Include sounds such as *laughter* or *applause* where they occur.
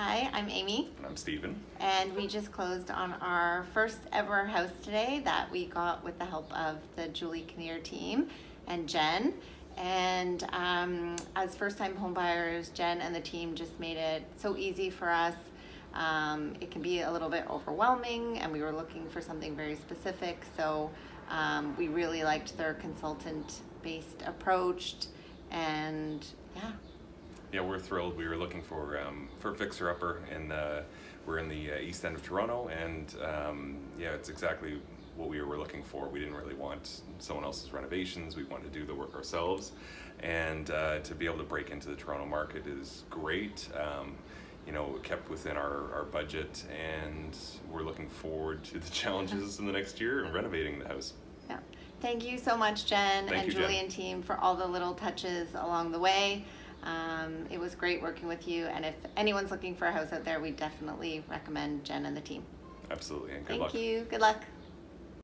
Hi, I'm Amy, And I'm Steven. and we just closed on our first ever house today that we got with the help of the Julie Kinnear team and Jen. And um, as first-time homebuyers, Jen and the team just made it so easy for us. Um, it can be a little bit overwhelming, and we were looking for something very specific. So um, we really liked their consultant-based approach, and yeah, Yeah, we're thrilled. We were looking for um, for fixer upper, and uh, we're in the uh, east end of Toronto, and um, yeah, it's exactly what we were looking for. We didn't really want someone else's renovations. We wanted to do the work ourselves, and uh, to be able to break into the Toronto market is great. Um, you know, kept within our, our budget, and we're looking forward to the *laughs* challenges in the next year and renovating the house. Yeah. Thank you so much, Jen Thank and you, Jen. Julie and team for all the little touches along the way. Um, it was great working with you, and if anyone's looking for a house out there, we definitely recommend Jen and the team. Absolutely, and good Thank luck. you. Good luck.